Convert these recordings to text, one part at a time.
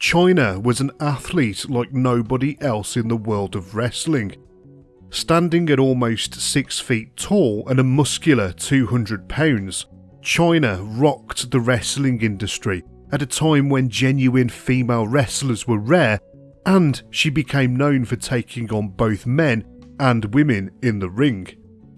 Chyna was an athlete like nobody else in the world of wrestling. Standing at almost 6 feet tall and a muscular 200 pounds, Chyna rocked the wrestling industry at a time when genuine female wrestlers were rare and she became known for taking on both men and women in the ring.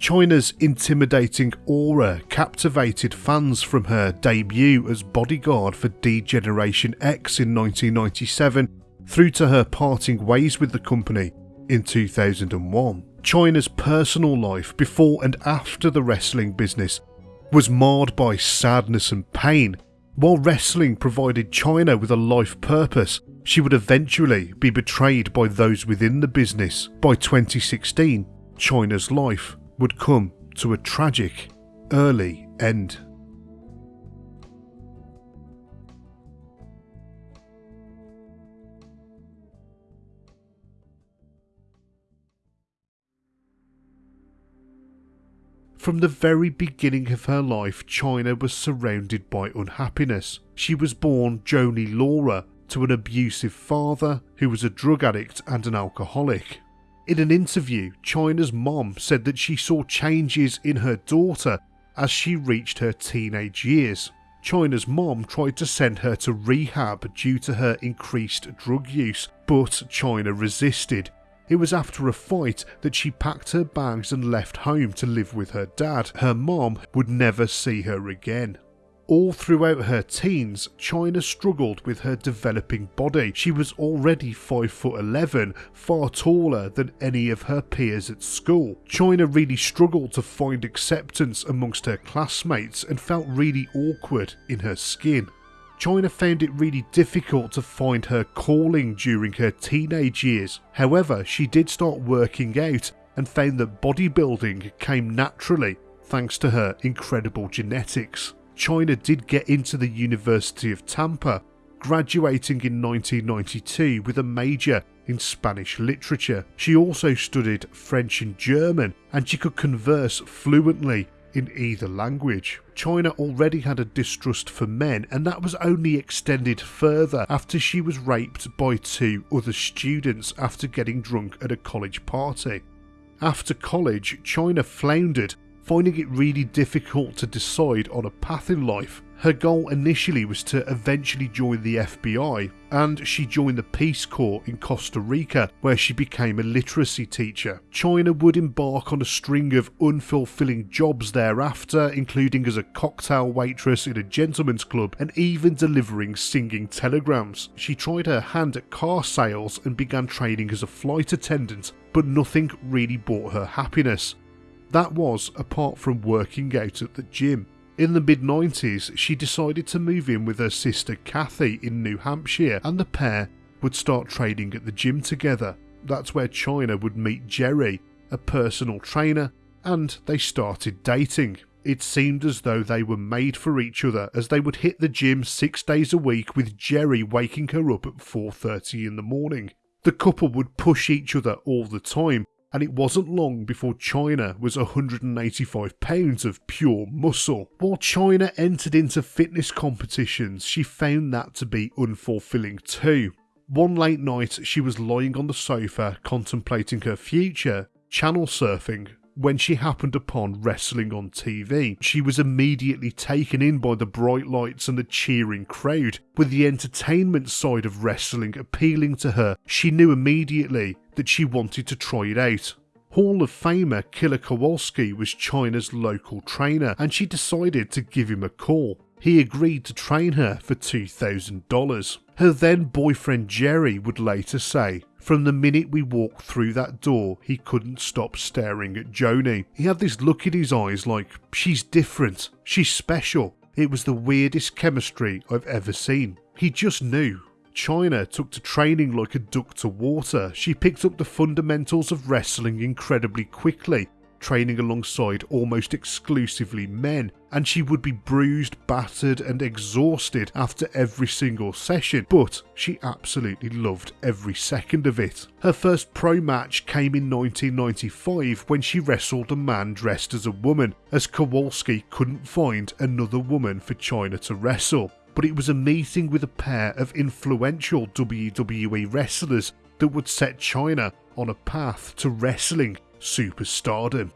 Chyna's intimidating aura captivated fans from her debut as bodyguard for D-Generation X in 1997 through to her parting ways with the company in 2001. Chyna's personal life before and after the wrestling business was marred by sadness and pain. While wrestling provided Chyna with a life purpose, she would eventually be betrayed by those within the business. By 2016, Chyna's life would come to a tragic, early end. From the very beginning of her life, Chyna was surrounded by unhappiness. She was born Joni Laurer to an abusive father who was a drug addict and an alcoholic. In an interview, Chyna's mom said that she saw changes in her daughter as she reached her teenage years. Chyna's mom tried to send her to rehab due to her increased drug use, but Chyna resisted. It was after a fight that she packed her bags and left home to live with her dad. Her mom would never see her again. All throughout her teens, Chyna struggled with her developing body. She was already 5 foot 11, far taller than any of her peers at school. Chyna really struggled to find acceptance amongst her classmates and felt really awkward in her skin. Chyna found it really difficult to find her calling during her teenage years. However, she did start working out and found that bodybuilding came naturally thanks to her incredible genetics. Chyna did get into the University of Tampa, graduating in 1992 with a major in Spanish literature. She also studied French and German, and she could converse fluently in either language. Chyna already had a distrust for men, and that was only extended further after she was raped by two other students after getting drunk at a college party. After college, Chyna floundered finding it really difficult to decide on a path in life. Her goal initially was to eventually join the FBI, and she joined the Peace Corps in Costa Rica, where she became a literacy teacher. Chyna would embark on a string of unfulfilling jobs thereafter, including as a cocktail waitress in a gentleman's club and even delivering singing telegrams. She tried her hand at car sales and began training as a flight attendant, but nothing really brought her happiness. That was apart from working out at the gym. In the mid 90s, she decided to move in with her sister Kathy in New Hampshire, and the pair would start training at the gym together. That's where Chyna would meet Jerry, a personal trainer, and they started dating. It seemed as though they were made for each other as they would hit the gym 6 days a week with Jerry waking her up at 4:30 in the morning. The couple would push each other all the time and it wasn't long before Chyna was 185 pounds of pure muscle. While Chyna entered into fitness competitions, she found that to be unfulfilling too. One late night, she was lying on the sofa contemplating her future, channel surfing, when she happened upon wrestling on TV. She was immediately taken in by the bright lights and the cheering crowd. With the entertainment side of wrestling appealing to her, she knew immediately that she wanted to try it out. Hall of Famer Killer Kowalski was Chyna's local trainer and she decided to give him a call. He agreed to train her for $2,000. Her then boyfriend Jerry would later say, From the minute we walked through that door, he couldn't stop staring at Joni. He had this look in his eyes like, She's different, she's special. It was the weirdest chemistry I've ever seen. He just knew. Chyna took to training like a duck to water. She picked up the fundamentals of wrestling incredibly quickly training alongside almost exclusively men, and she would be bruised, battered, and exhausted after every single session, but she absolutely loved every second of it. Her first pro match came in 1995 when she wrestled a man dressed as a woman, as Kowalski couldn't find another woman for Chyna to wrestle. but it was a meeting with a pair of influential WWE wrestlers that would set Chyna on a path to wrestling superstardom.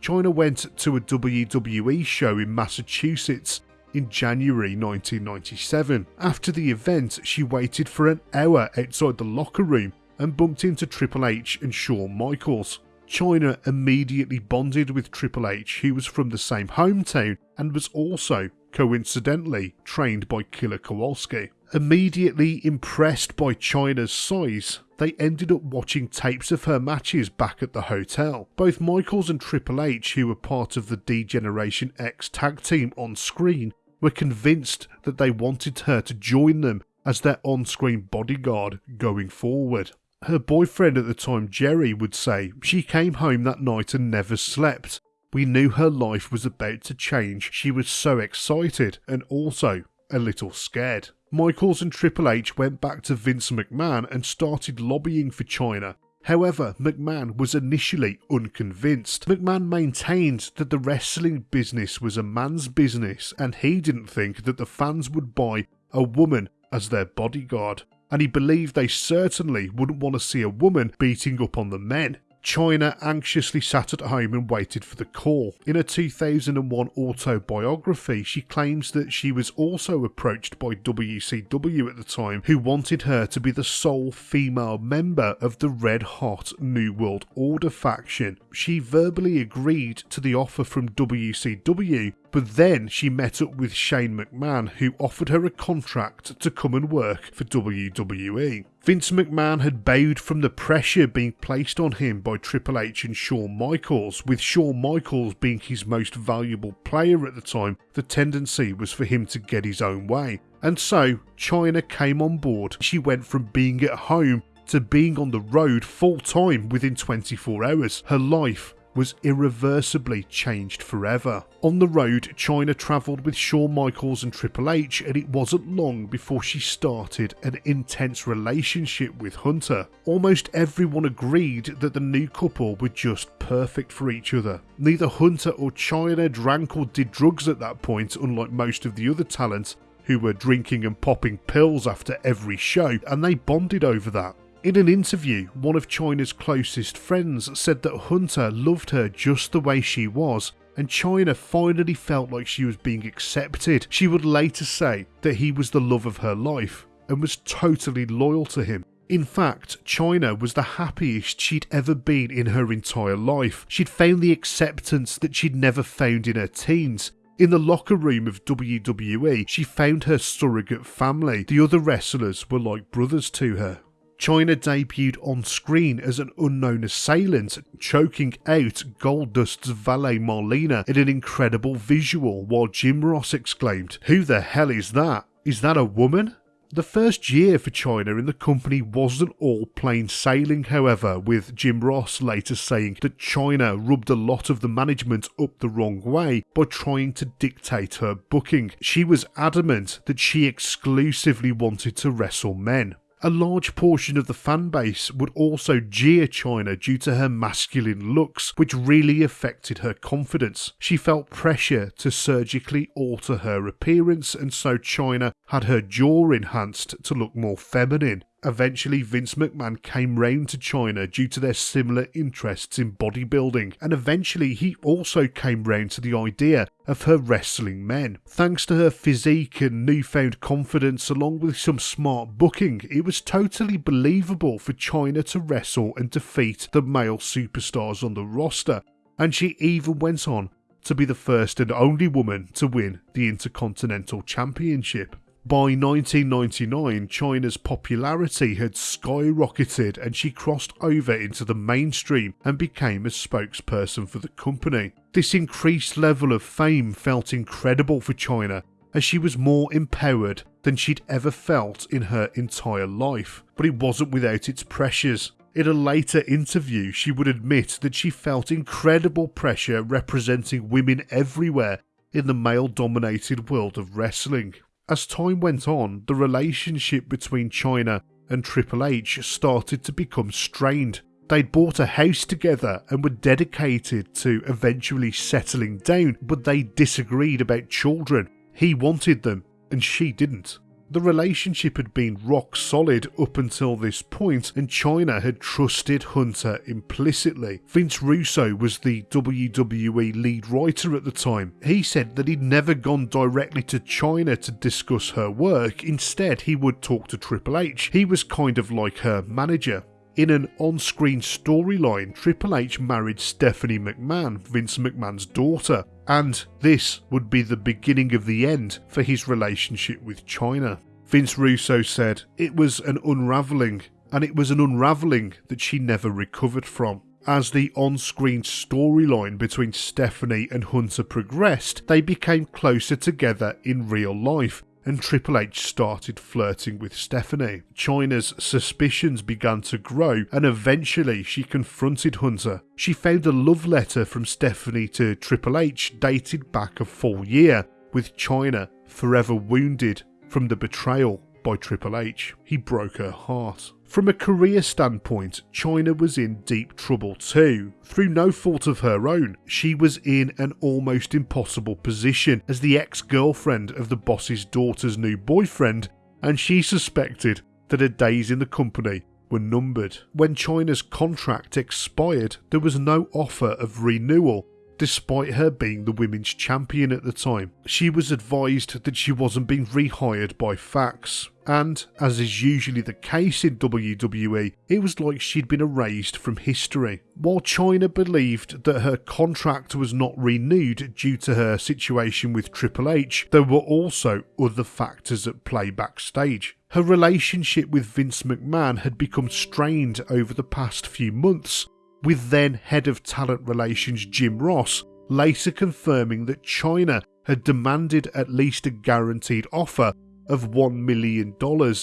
Chyna went to a WWE show in Massachusetts in January 1997. After the event, she waited for an hour outside the locker room and bumped into Triple H and Shawn Michaels. Chyna immediately bonded with Triple H, who was from the same hometown and was also, coincidentally, trained by Killer Kowalski. Immediately impressed by Chyna's size, they ended up watching tapes of her matches back at the hotel. Both Michaels and Triple H, who were part of the D-Generation X tag team on screen, were convinced that they wanted her to join them as their on screen bodyguard going forward. Her boyfriend at the time, Jerry, would say she came home that night and never slept. We knew her life was about to change. She was so excited and also a little scared. Michaels and Triple H went back to Vince McMahon and started lobbying for Chyna. However, McMahon was initially unconvinced. McMahon maintained that the wrestling business was a man's business and he didn't think that the fans would buy a woman as their bodyguard and he believed they certainly wouldn't want to see a woman beating up on the men. Chyna anxiously sat at home and waited for the call. In her 2001 autobiography, she claims that she was also approached by WCW at the time, who wanted her to be the sole female member of the red hot New World Order faction. She verbally agreed to the offer from WCW, but then she met up with Shane McMahon, who offered her a contract to come and work for WWE. Vince McMahon had bowed from the pressure being placed on him by Triple H and Shawn Michaels, with Shawn Michaels being his most valuable player at the time. The tendency was for him to get his own way. And so, Chyna came on board. She went from being at home to being on the road full time within 24 hours. Her life was irreversibly changed forever. On the road, Chyna travelled with Shawn Michaels and Triple H, and it wasn't long before she started an intense relationship with Hunter. Almost everyone agreed that the new couple were just perfect for each other. Neither Hunter or Chyna drank or did drugs at that point, unlike most of the other talent who were drinking and popping pills after every show, and they bonded over that. In an interview, one of Chyna's closest friends said that Hunter loved her just the way she was, and Chyna finally felt like she was being accepted. She would later say that he was the love of her life and was totally loyal to him. In fact, Chyna was the happiest she'd ever been in her entire life. She'd found the acceptance that she'd never found in her teens. In the locker room of WWE, she found her surrogate family. The other wrestlers were like brothers to her. Chyna debuted on screen as an unknown assailant, choking out Goldust's valet Marlena in an incredible visual, while Jim Ross exclaimed, Who the hell is that? Is that a woman? The first year for Chyna in the company wasn't all plain sailing, however, with Jim Ross later saying that Chyna rubbed a lot of the management up the wrong way by trying to dictate her booking. She was adamant that she exclusively wanted to wrestle men. A large portion of the fan base would also jeer Chyna due to her masculine looks, which really affected her confidence. She felt pressure to surgically alter her appearance, and so Chyna had her jaw enhanced to look more feminine. Eventually, Vince McMahon came round to Chyna due to their similar interests in bodybuilding, and eventually he also came round to the idea of her wrestling men. Thanks to her physique and newfound confidence, along with some smart booking, it was totally believable for Chyna to wrestle and defeat the male superstars on the roster, and she even went on to be the first and only woman to win the Intercontinental Championship. By 1999, Chyna's popularity had skyrocketed and she crossed over into the mainstream and became a spokesperson for the company. This increased level of fame felt incredible for Chyna as she was more empowered than she'd ever felt in her entire life. But it wasn't without its pressures. In a later interview, she would admit that she felt incredible pressure representing women everywhere in the male dominated world of wrestling. As time went on, the relationship between Chyna and Triple H started to become strained. They'd bought a house together and were dedicated to eventually settling down, but they disagreed about children. He wanted them, and she didn't. The relationship had been rock solid up until this point, and Chyna had trusted Hunter implicitly. Vince Russo was the WWE lead writer at the time. He said that he'd never gone directly to Chyna to discuss her work, instead, he would talk to Triple H. He was kind of like her manager. In an on screen storyline, Triple H married Stephanie McMahon, Vince McMahon's daughter, and this would be the beginning of the end for his relationship with Chyna. Vince Russo said it was an unravelling, and it was an unravelling that she never recovered from. As the on screen storyline between Stephanie and Hunter progressed, they became closer together in real life, and Triple H started flirting with Stephanie. Chyna's suspicions began to grow, and eventually she confronted Hunter. She found a love letter from Stephanie to Triple H dated back a full year, with Chyna forever wounded from the betrayal by Triple H. He broke her heart. From a career standpoint, Chyna was in deep trouble too. Through no fault of her own, she was in an almost impossible position as the ex girlfriend of the boss's daughter's new boyfriend, and she suspected that her days in the company were numbered. When Chyna's contract expired, there was no offer of renewal, despite her being the women's champion at the time. She was advised that she wasn't being rehired by Fax, and, as is usually the case in WWE, it was like she'd been erased from history. While Chyna believed that her contract was not renewed due to her situation with Triple H, there were also other factors at play backstage. Her relationship with Vince McMahon had become strained over the past few months, with then head of talent relations Jim Ross later confirming that Chyna had demanded at least a guaranteed offer of $1 million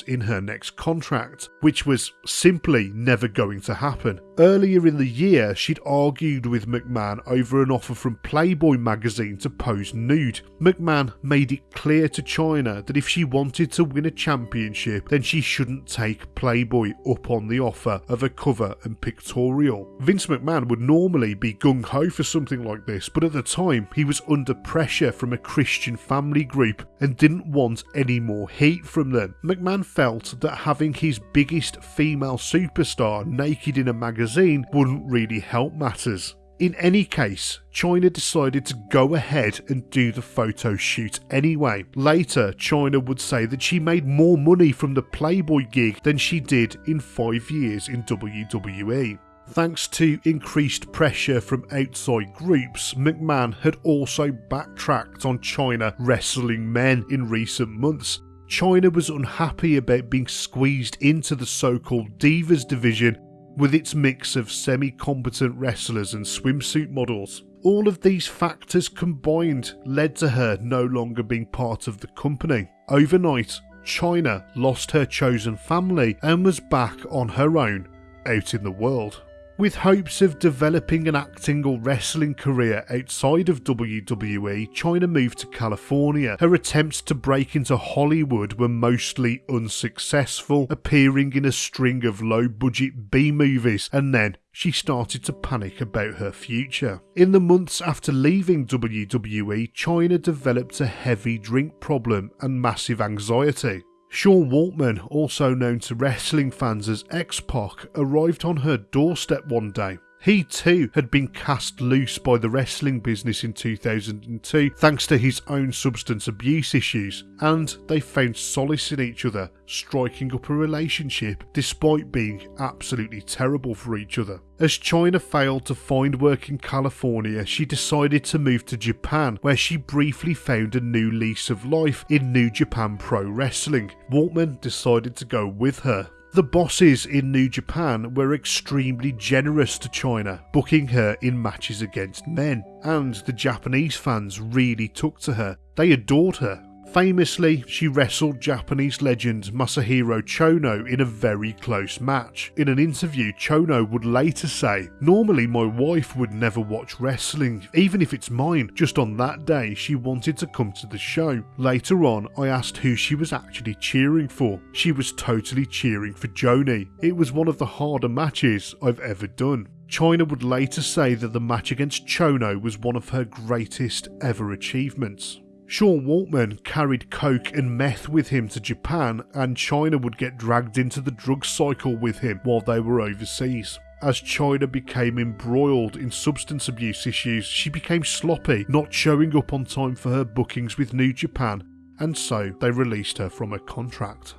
in her next contract, which was simply never going to happen. Earlier in the year, she'd argued with McMahon over an offer from Playboy magazine to pose nude. McMahon made it clear to Chyna that if she wanted to win a championship, then she shouldn't take Playboy up on the offer of a cover and pictorial. Vince McMahon would normally be gung ho for something like this, but at the time he was under pressure from a Christian family group and didn't want any more heat from them. McMahon felt that having his biggest female superstar naked in a magazine wouldn't really help matters. In any case, Chyna decided to go ahead and do the photo shoot anyway. Later, Chyna would say that she made more money from the Playboy gig than she did in five years in WWE. Thanks to increased pressure from outside groups, McMahon had also backtracked on Chyna wrestling men in recent months, Chyna was unhappy about being squeezed into the so called Divas division with its mix of semi competent wrestlers and swimsuit models. All of these factors combined led to her no longer being part of the company. Overnight, Chyna lost her chosen family and was back on her own out in the world. With hopes of developing an acting or wrestling career outside of WWE, Chyna moved to California. Her attempts to break into Hollywood were mostly unsuccessful, appearing in a string of low budget B movies, and then she started to panic about her future. In the months after leaving WWE, Chyna developed a heavy drink problem and massive anxiety. Sean Waltman, also known to wrestling fans as X Pac, arrived on her doorstep one day. He too had been cast loose by the wrestling business in 2002 thanks to his own substance abuse issues, and they found solace in each other, striking up a relationship despite being absolutely terrible for each other. As Chyna failed to find work in California, she decided to move to Japan, where she briefly found a new lease of life in New Japan Pro Wrestling. Waltman decided to go with her. The bosses in New Japan were extremely generous to Chyna, booking her in matches against men, and the Japanese fans really took to her. They adored her Famously, she wrestled Japanese legend Masahiro Chono in a very close match. In an interview, Chono would later say, Normally, my wife would never watch wrestling, even if it's mine. Just on that day, she wanted to come to the show. Later on, I asked who she was actually cheering for. She was totally cheering for Joni. It was one of the harder matches I've ever done. Chyna would later say that the match against Chono was one of her greatest ever achievements. Sean Waltman carried coke and meth with him to Japan, and Chyna would get dragged into the drug cycle with him while they were overseas. As Chyna became embroiled in substance abuse issues, she became sloppy, not showing up on time for her bookings with New Japan, and so they released her from her contract.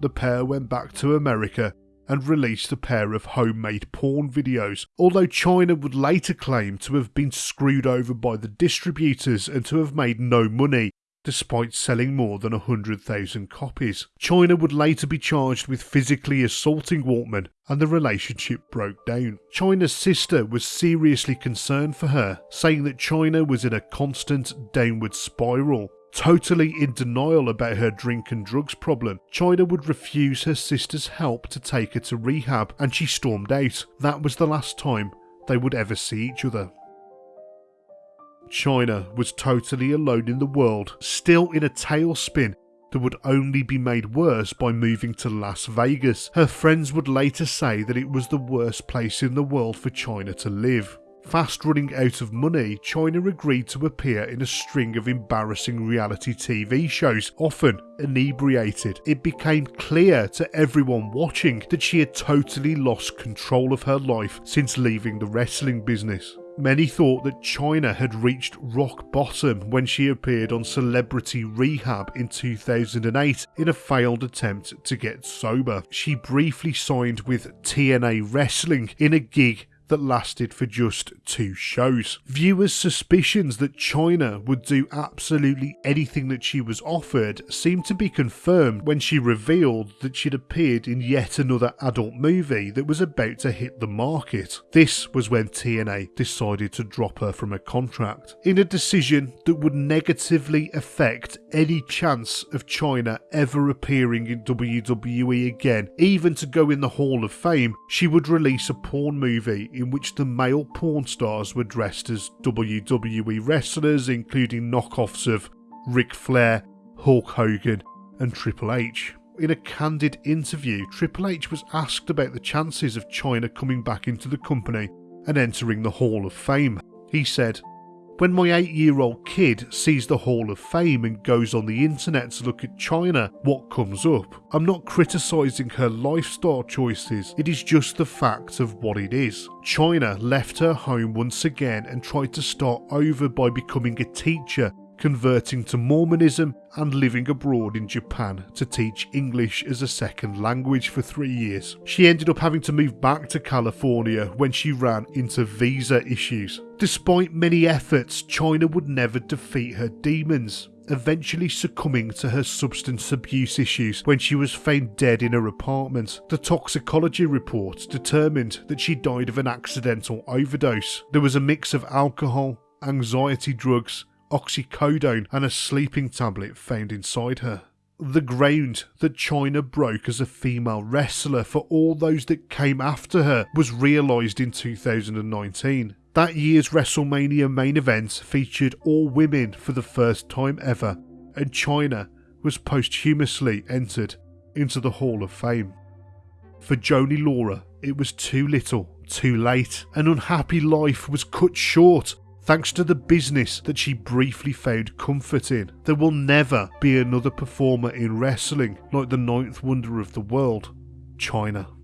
The pair went back to America and released a pair of homemade porn videos, although Chyna would later claim to have been screwed over by the distributors and to have made no money, despite selling more than 100,000 copies. Chyna would later be charged with physically assaulting Waltman, and the relationship broke down. Chyna's sister was seriously concerned for her, saying that Chyna was in a constant downward spiral. Totally in denial about her drink and drugs problem, Chyna would refuse her sister's help to take her to rehab and she stormed out. That was the last time they would ever see each other. Chyna was totally alone in the world, still in a tailspin that would only be made worse by moving to Las Vegas. Her friends would later say that it was the worst place in the world for Chyna to live. Fast running out of money, Chyna agreed to appear in a string of embarrassing reality TV shows, often inebriated. It became clear to everyone watching that she had totally lost control of her life since leaving the wrestling business. Many thought that Chyna had reached rock bottom when she appeared on Celebrity Rehab in 2008 in a failed attempt to get sober. She briefly signed with TNA Wrestling in a gig that lasted for just two shows. Viewers' suspicions that Chyna would do absolutely anything that she was offered seemed to be confirmed when she revealed that she'd appeared in yet another adult movie that was about to hit the market. This was when TNA decided to drop her from a contract, in a decision that would negatively affect any chance of Chyna ever appearing in WWE again. Even to go in the Hall of Fame, she would release a porn movie in which the male porn stars were dressed as WWE wrestlers, including knockoffs of Ric Flair, Hulk Hogan, and Triple H. In a candid interview, Triple H was asked about the chances of Chyna coming back into the company and entering the Hall of Fame. He said, when my eight year old kid sees the Hall of Fame and goes on the internet to look at Chyna, what comes up? I'm not criticising her lifestyle choices, it is just the fact of what it is. Chyna left her home once again and tried to start over by becoming a teacher converting to Mormonism and living abroad in Japan to teach English as a second language for three years. She ended up having to move back to California when she ran into visa issues. Despite many efforts, Chyna would never defeat her demons eventually succumbing to her substance abuse issues when she was found dead in her apartment. The toxicology report determined that she died of an accidental overdose. There was a mix of alcohol, anxiety drugs, oxycodone, and a sleeping tablet found inside her. The ground that Chyna broke as a female wrestler for all those that came after her was realised in 2019. That year's WrestleMania main event featured all women for the first time ever, and Chyna was posthumously entered into the Hall of Fame. For Joni Laurer, it was too little, too late. An unhappy life was cut short thanks to the business that she briefly found comfort in. There will never be another performer in wrestling like the ninth wonder of the world, Chyna.